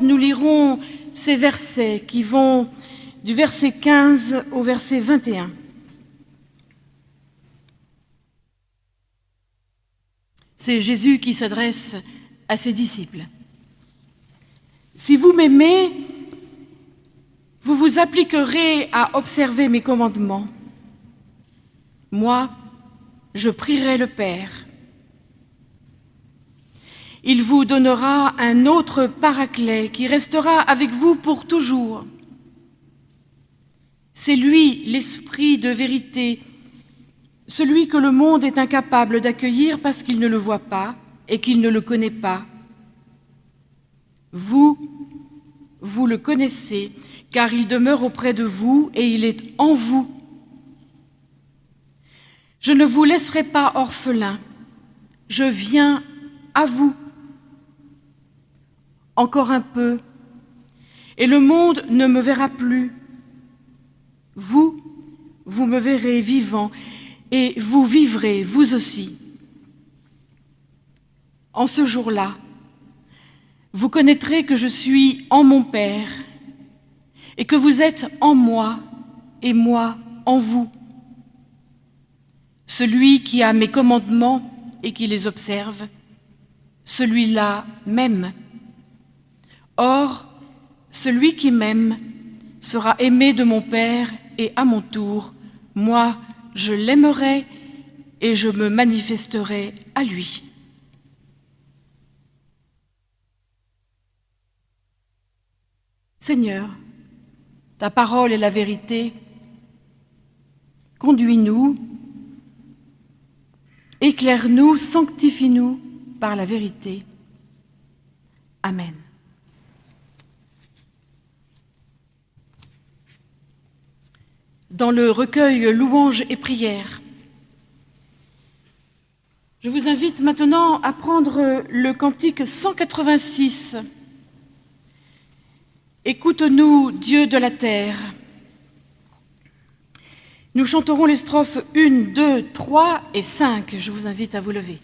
14, nous lirons ces versets qui vont du verset 15 au verset 21. C'est Jésus qui s'adresse à ses disciples. Si vous m'aimez, vous vous appliquerez à observer mes commandements. Moi, je prierai le Père. Il vous donnera un autre paraclet qui restera avec vous pour toujours. C'est lui, l'Esprit de vérité, celui que le monde est incapable d'accueillir parce qu'il ne le voit pas et qu'il ne le connaît pas. Vous, vous le connaissez, car il demeure auprès de vous et il est en vous. Je ne vous laisserai pas orphelin, je viens à vous. Encore un peu, et le monde ne me verra plus. Vous, vous me verrez vivant, et vous vivrez, vous aussi. En ce jour-là, vous connaîtrez que je suis en mon Père, et que vous êtes en moi, et moi en vous. Celui qui a mes commandements et qui les observe, celui-là m'aime. Or, celui qui m'aime sera aimé de mon Père, et à mon tour, moi, je l'aimerai et je me manifesterai à lui. Seigneur, ta parole est la vérité. Conduis-nous, éclaire-nous, sanctifie-nous par la vérité. Amen. Dans le recueil Louanges et prières, je vous invite maintenant à prendre le cantique 186. Écoute-nous, Dieu de la terre. Nous chanterons les strophes 1, 2, 3 et 5. Je vous invite à vous lever.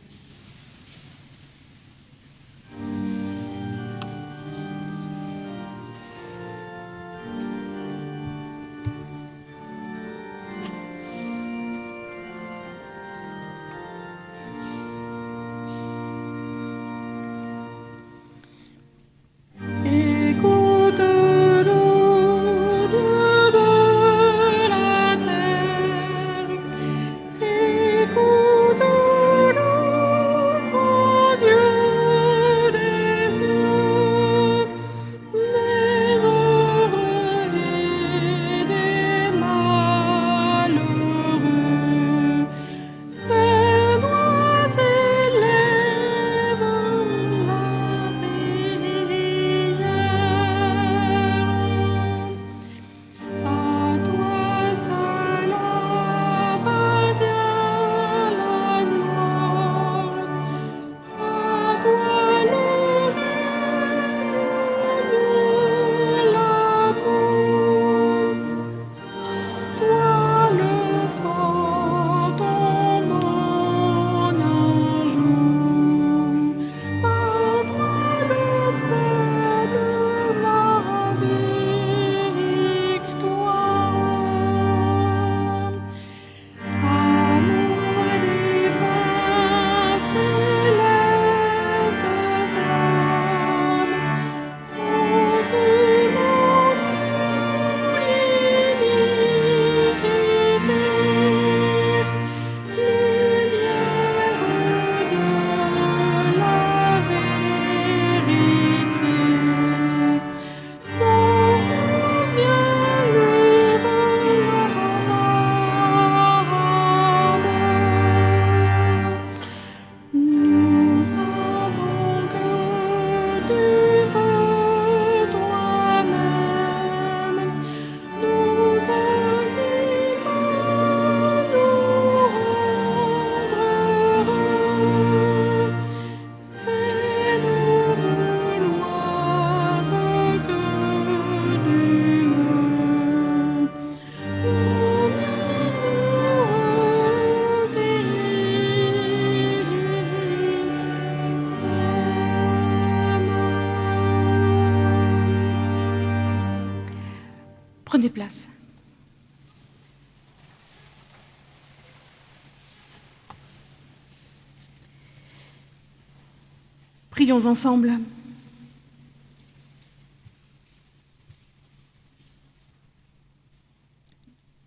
Prions ensemble.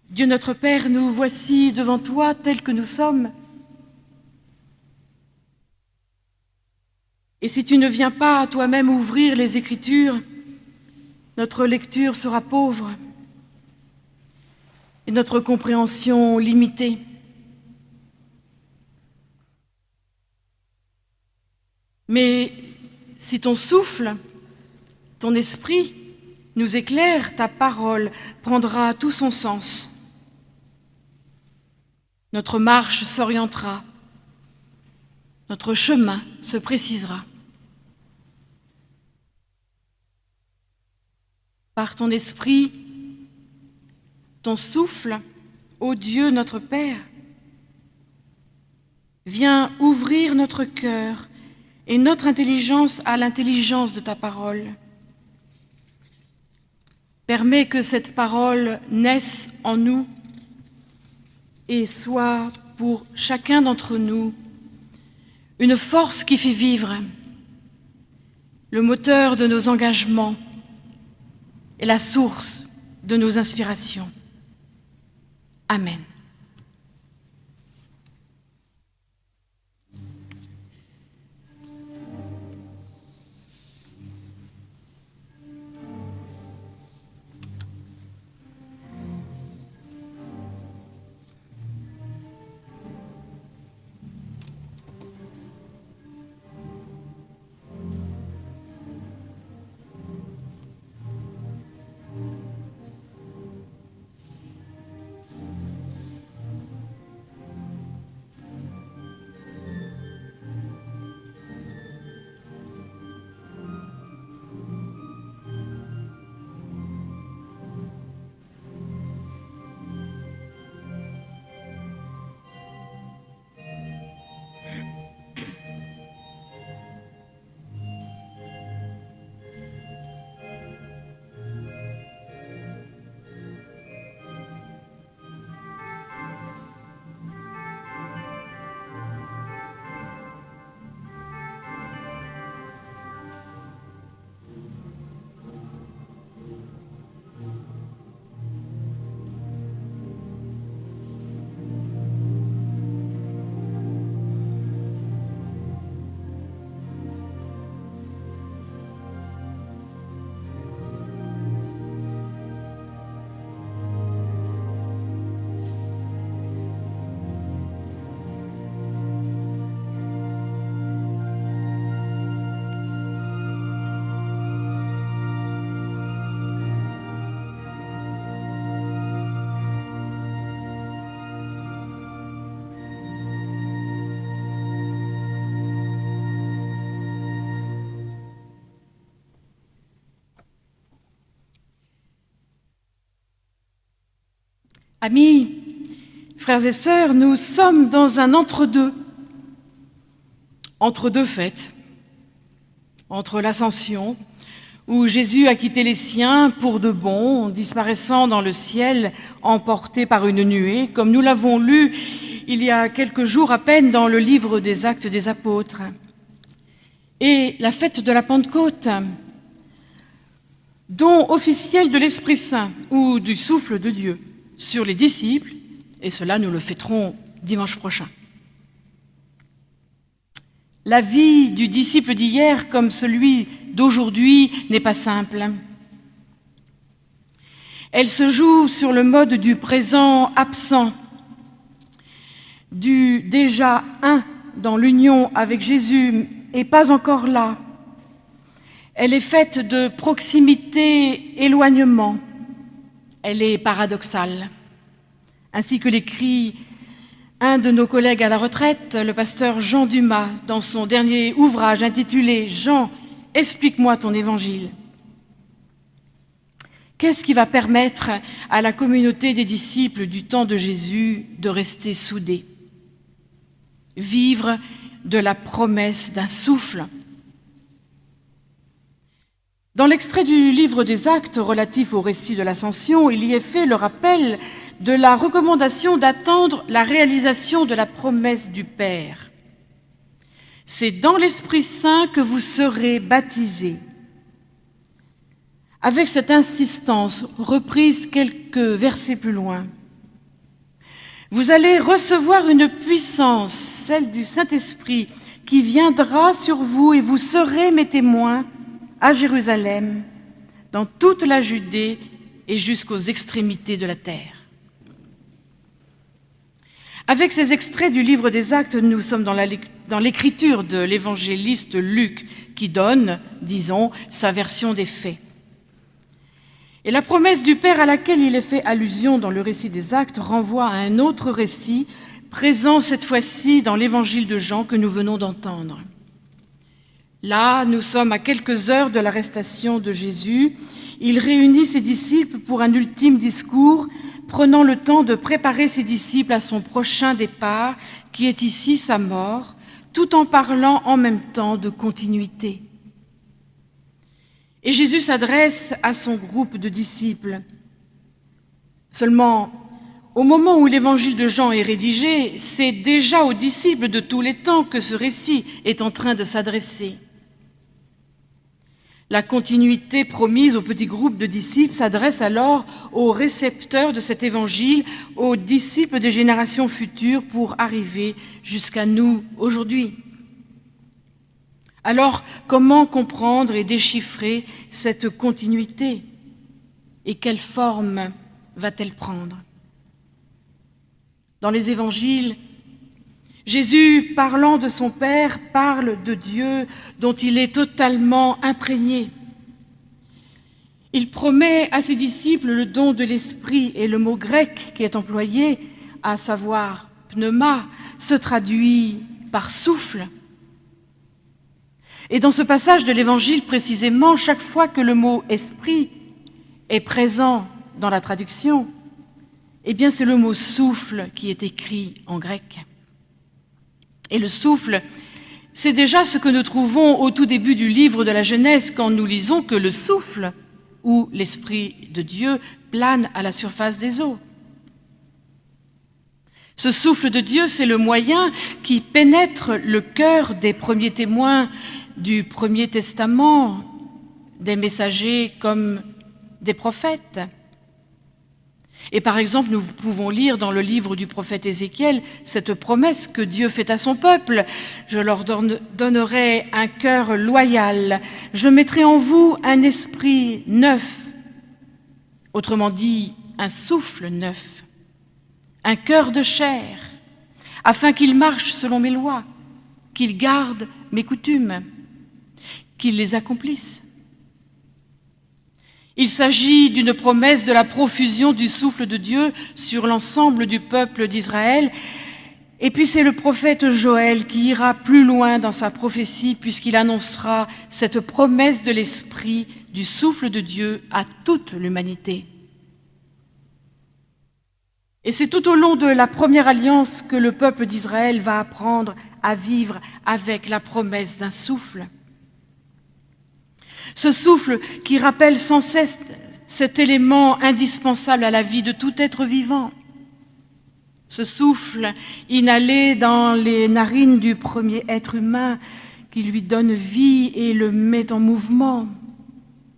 Dieu notre Père, nous voici devant toi tels que nous sommes. Et si tu ne viens pas toi-même ouvrir les Écritures, notre lecture sera pauvre et notre compréhension limitée. Mais si ton souffle, ton esprit nous éclaire, ta parole prendra tout son sens. Notre marche s'orientera, notre chemin se précisera. Par ton esprit, ton souffle, ô Dieu notre Père, viens ouvrir notre cœur et notre intelligence à l'intelligence de ta parole. Permets que cette parole naisse en nous et soit pour chacun d'entre nous une force qui fait vivre, le moteur de nos engagements et la source de nos inspirations. Amen. Amis, frères et sœurs, nous sommes dans un entre-deux, entre deux fêtes, entre l'Ascension, où Jésus a quitté les siens pour de bon, disparaissant dans le ciel, emporté par une nuée, comme nous l'avons lu il y a quelques jours à peine dans le livre des Actes des Apôtres, et la fête de la Pentecôte, don officiel de l'Esprit Saint ou du souffle de Dieu sur les disciples, et cela nous le fêterons dimanche prochain. La vie du disciple d'hier comme celui d'aujourd'hui n'est pas simple. Elle se joue sur le mode du présent absent, du déjà un dans l'union avec Jésus et pas encore là. Elle est faite de proximité, éloignement, elle est paradoxale. Ainsi que l'écrit un de nos collègues à la retraite, le pasteur Jean Dumas, dans son dernier ouvrage intitulé « Jean, explique-moi ton évangile ». Qu'est-ce qui va permettre à la communauté des disciples du temps de Jésus de rester soudée Vivre de la promesse d'un souffle. Dans l'extrait du livre des Actes relatif au récit de l'Ascension, il y est fait le rappel de la recommandation d'attendre la réalisation de la promesse du Père. C'est dans l'Esprit Saint que vous serez baptisés. Avec cette insistance reprise quelques versets plus loin, vous allez recevoir une puissance, celle du Saint-Esprit, qui viendra sur vous et vous serez mes témoins à Jérusalem, dans toute la Judée et jusqu'aux extrémités de la terre. Avec ces extraits du livre des Actes, nous sommes dans l'écriture de l'évangéliste Luc, qui donne, disons, sa version des faits. Et la promesse du Père à laquelle il est fait allusion dans le récit des Actes renvoie à un autre récit, présent cette fois-ci dans l'évangile de Jean que nous venons d'entendre. Là, nous sommes à quelques heures de l'arrestation de Jésus. Il réunit ses disciples pour un ultime discours, prenant le temps de préparer ses disciples à son prochain départ, qui est ici sa mort, tout en parlant en même temps de continuité. Et Jésus s'adresse à son groupe de disciples. Seulement, au moment où l'évangile de Jean est rédigé, c'est déjà aux disciples de tous les temps que ce récit est en train de s'adresser. La continuité promise au petit groupe de disciples s'adresse alors aux récepteurs de cet évangile, aux disciples des générations futures pour arriver jusqu'à nous aujourd'hui. Alors, comment comprendre et déchiffrer cette continuité? Et quelle forme va-t-elle prendre? Dans les évangiles, Jésus, parlant de son Père, parle de Dieu dont il est totalement imprégné. Il promet à ses disciples le don de l'Esprit et le mot grec qui est employé, à savoir pneuma, se traduit par souffle. Et dans ce passage de l'Évangile précisément, chaque fois que le mot esprit est présent dans la traduction, eh bien c'est le mot souffle qui est écrit en grec. Et le souffle, c'est déjà ce que nous trouvons au tout début du livre de la Genèse quand nous lisons que le souffle, ou l'Esprit de Dieu, plane à la surface des eaux. Ce souffle de Dieu, c'est le moyen qui pénètre le cœur des premiers témoins du Premier Testament, des messagers comme des prophètes. Et par exemple, nous pouvons lire dans le livre du prophète Ézéchiel cette promesse que Dieu fait à son peuple. Je leur donnerai un cœur loyal, je mettrai en vous un esprit neuf, autrement dit, un souffle neuf, un cœur de chair, afin qu'il marche selon mes lois, qu'il garde mes coutumes, qu'il les accomplisse. Il s'agit d'une promesse de la profusion du souffle de Dieu sur l'ensemble du peuple d'Israël. Et puis c'est le prophète Joël qui ira plus loin dans sa prophétie puisqu'il annoncera cette promesse de l'Esprit, du souffle de Dieu à toute l'humanité. Et c'est tout au long de la première alliance que le peuple d'Israël va apprendre à vivre avec la promesse d'un souffle. Ce souffle qui rappelle sans cesse cet élément indispensable à la vie de tout être vivant. Ce souffle inhalé dans les narines du premier être humain qui lui donne vie et le met en mouvement.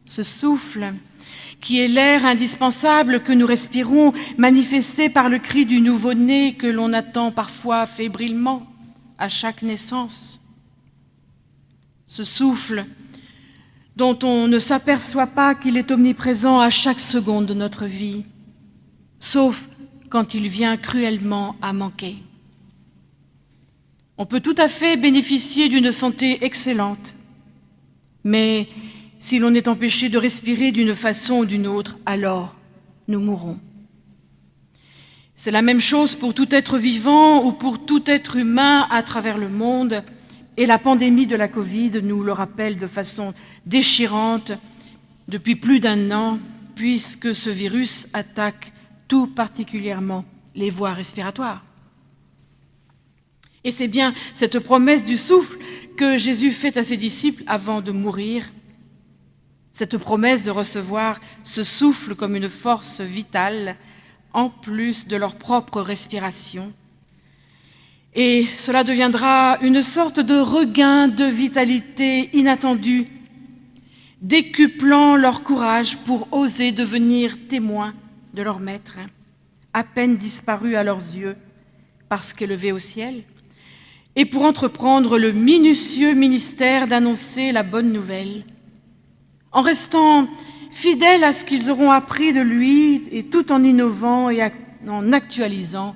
Ce souffle qui est l'air indispensable que nous respirons, manifesté par le cri du nouveau-né que l'on attend parfois fébrilement à chaque naissance. Ce souffle dont on ne s'aperçoit pas qu'il est omniprésent à chaque seconde de notre vie, sauf quand il vient cruellement à manquer. On peut tout à fait bénéficier d'une santé excellente, mais si l'on est empêché de respirer d'une façon ou d'une autre, alors nous mourrons. C'est la même chose pour tout être vivant ou pour tout être humain à travers le monde, et la pandémie de la Covid nous le rappelle de façon déchirante depuis plus d'un an, puisque ce virus attaque tout particulièrement les voies respiratoires. Et c'est bien cette promesse du souffle que Jésus fait à ses disciples avant de mourir. Cette promesse de recevoir ce souffle comme une force vitale, en plus de leur propre respiration. Et cela deviendra une sorte de regain de vitalité inattendue, décuplant leur courage pour oser devenir témoins de leur maître, à peine disparu à leurs yeux, parce qu'élevé au ciel, et pour entreprendre le minutieux ministère d'annoncer la bonne nouvelle, en restant fidèles à ce qu'ils auront appris de lui et tout en innovant et en actualisant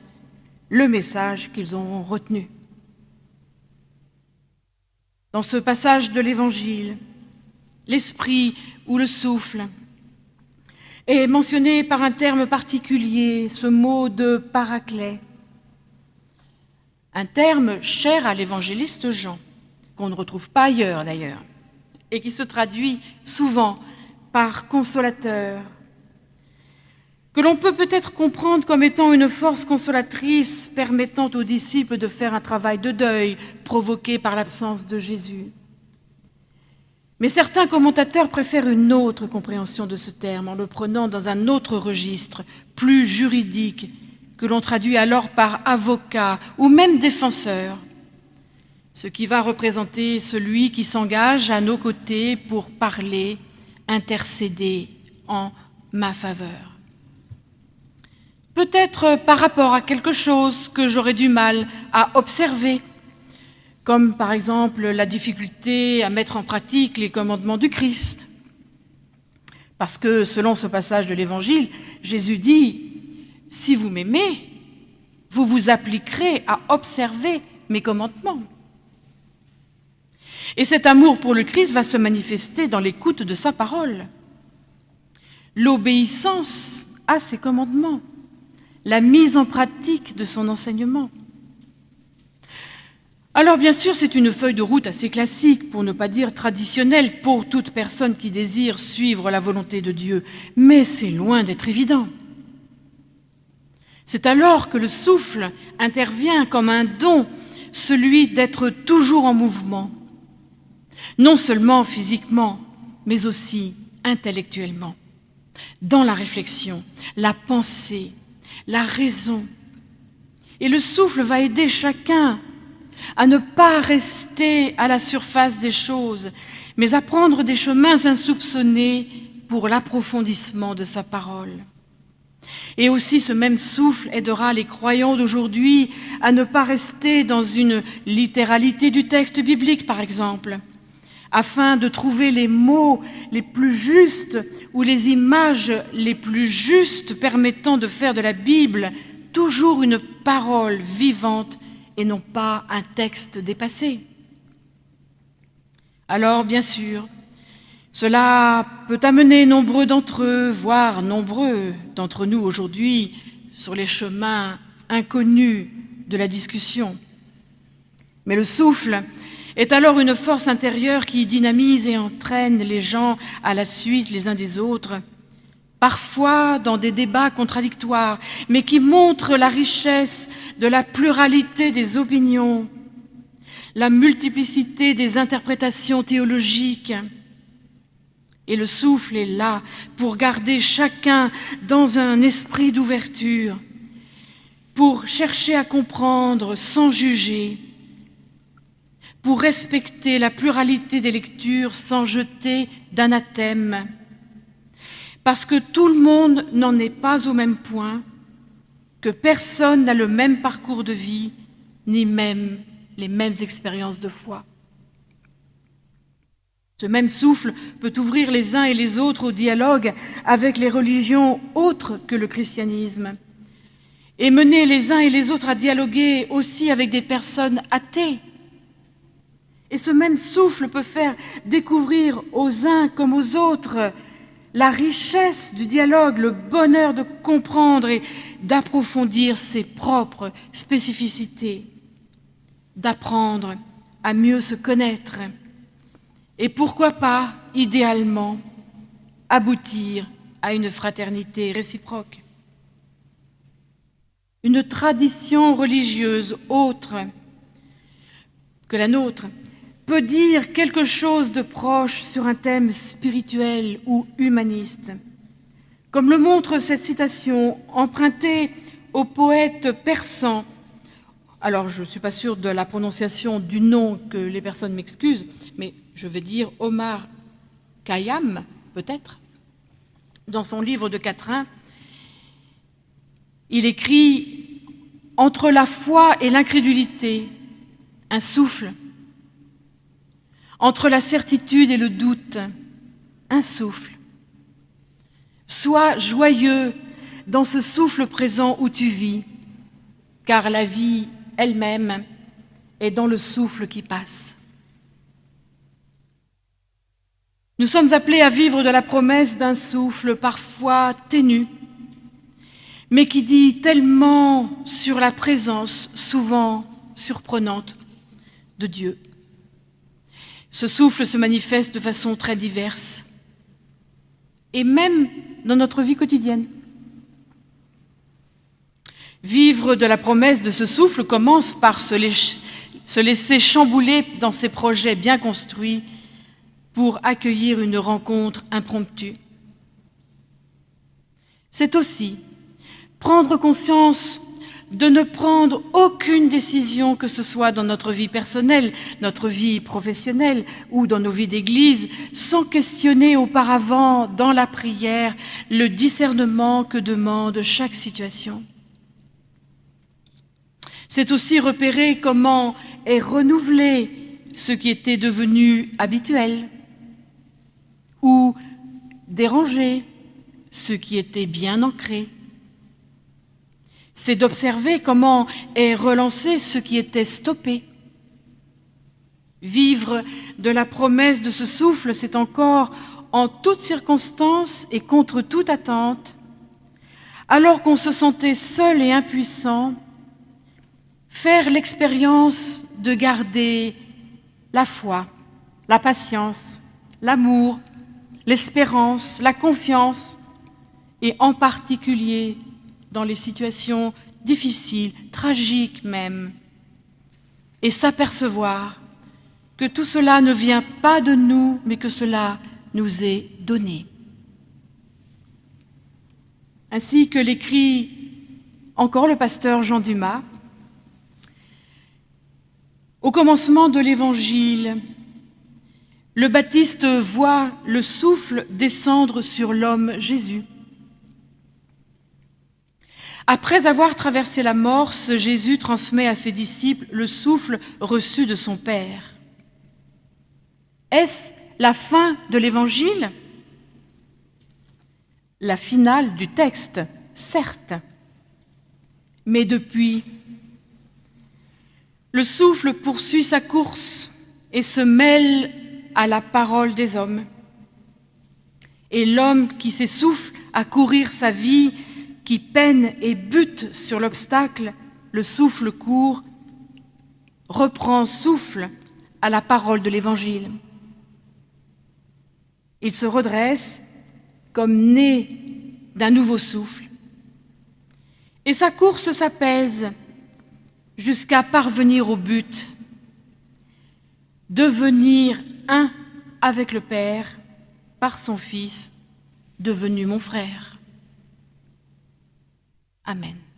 le message qu'ils auront retenu. Dans ce passage de l'Évangile, l'esprit ou le souffle est mentionné par un terme particulier, ce mot de paraclet, un terme cher à l'évangéliste Jean, qu'on ne retrouve pas ailleurs d'ailleurs, et qui se traduit souvent par consolateur, que l'on peut peut-être comprendre comme étant une force consolatrice permettant aux disciples de faire un travail de deuil provoqué par l'absence de Jésus. Mais certains commentateurs préfèrent une autre compréhension de ce terme en le prenant dans un autre registre, plus juridique, que l'on traduit alors par avocat ou même défenseur, ce qui va représenter celui qui s'engage à nos côtés pour parler, intercéder en ma faveur. Peut-être par rapport à quelque chose que j'aurais du mal à observer, comme par exemple la difficulté à mettre en pratique les commandements du Christ. Parce que selon ce passage de l'Évangile, Jésus dit si vous m'aimez, vous vous appliquerez à observer mes commandements. Et cet amour pour le Christ va se manifester dans l'écoute de sa parole, l'obéissance à ses commandements, la mise en pratique de son enseignement. Alors bien sûr, c'est une feuille de route assez classique, pour ne pas dire traditionnelle, pour toute personne qui désire suivre la volonté de Dieu, mais c'est loin d'être évident. C'est alors que le souffle intervient comme un don, celui d'être toujours en mouvement, non seulement physiquement, mais aussi intellectuellement, dans la réflexion, la pensée, la raison. Et le souffle va aider chacun à ne pas rester à la surface des choses, mais à prendre des chemins insoupçonnés pour l'approfondissement de sa parole. Et aussi ce même souffle aidera les croyants d'aujourd'hui à ne pas rester dans une littéralité du texte biblique, par exemple, afin de trouver les mots les plus justes ou les images les plus justes permettant de faire de la Bible toujours une parole vivante et non pas un texte dépassé. Alors, bien sûr, cela peut amener nombreux d'entre eux, voire nombreux d'entre nous aujourd'hui, sur les chemins inconnus de la discussion. Mais le souffle est alors une force intérieure qui dynamise et entraîne les gens à la suite les uns des autres, parfois dans des débats contradictoires, mais qui montre la richesse de la pluralité des opinions, la multiplicité des interprétations théologiques, et le souffle est là pour garder chacun dans un esprit d'ouverture, pour chercher à comprendre sans juger, pour respecter la pluralité des lectures sans jeter d'anathème, parce que tout le monde n'en est pas au même point, que personne n'a le même parcours de vie, ni même les mêmes expériences de foi. Ce même souffle peut ouvrir les uns et les autres au dialogue avec les religions autres que le christianisme et mener les uns et les autres à dialoguer aussi avec des personnes athées. Et ce même souffle peut faire découvrir aux uns comme aux autres la richesse du dialogue, le bonheur de comprendre et d'approfondir ses propres spécificités, d'apprendre à mieux se connaître et pourquoi pas, idéalement, aboutir à une fraternité réciproque. Une tradition religieuse autre que la nôtre peut dire quelque chose de proche sur un thème spirituel ou humaniste. Comme le montre cette citation empruntée au poète persan, alors je ne suis pas sûre de la prononciation du nom, que les personnes m'excusent, mais je vais dire Omar Khayyam, peut-être, dans son livre de quatrain, il écrit « Entre la foi et l'incrédulité, un souffle. Entre la certitude et le doute, un souffle. Sois joyeux dans ce souffle présent où tu vis, car la vie elle-même est dans le souffle qui passe. Nous sommes appelés à vivre de la promesse d'un souffle parfois ténu, mais qui dit tellement sur la présence souvent surprenante de Dieu. Ce souffle se manifeste de façon très diverse, et même dans notre vie quotidienne. Vivre de la promesse de ce souffle commence par se, laisser chambouler dans ses projets bien construits pour accueillir une rencontre impromptue. C'est aussi prendre conscience de ne prendre aucune décision, que ce soit dans notre vie personnelle, notre vie professionnelle ou dans nos vies d'église, sans questionner auparavant dans la prière le discernement que demande chaque situation. C'est aussi repérer comment est renouvelé ce qui était devenu habituel ou déranger ce qui était bien ancré c'est d'observer comment est relancé ce qui était stoppé. Vivre de la promesse de ce souffle, c'est encore, en toutes circonstances et contre toute attente, alors qu'on se sentait seul et impuissant, faire l'expérience de garder la foi, la patience, l'amour, l'espérance, la confiance, et en particulier dans les situations difficiles, tragiques même, et s'apercevoir que tout cela ne vient pas de nous, mais que cela nous est donné. Ainsi que l'écrit encore le pasteur Jean Dumas, au commencement de l'Évangile, le Baptiste voit le souffle descendre sur l'homme Jésus. Après avoir traversé la mort, ce Jésus transmet à ses disciples le souffle reçu de son Père. Est-ce la fin de l'Évangile? La finale du texte, certes. Mais depuis, le souffle poursuit sa course et se mêle à la parole des hommes. Et l'homme qui s'essouffle à courir sa vie qui peine et bute sur l'obstacle, le souffle court, reprend souffle à la parole de l'Évangile. Il se redresse comme né d'un nouveau souffle. Et sa course s'apaise jusqu'à parvenir au but, devenir un avec le Père par son Fils, devenu mon frère. Amen.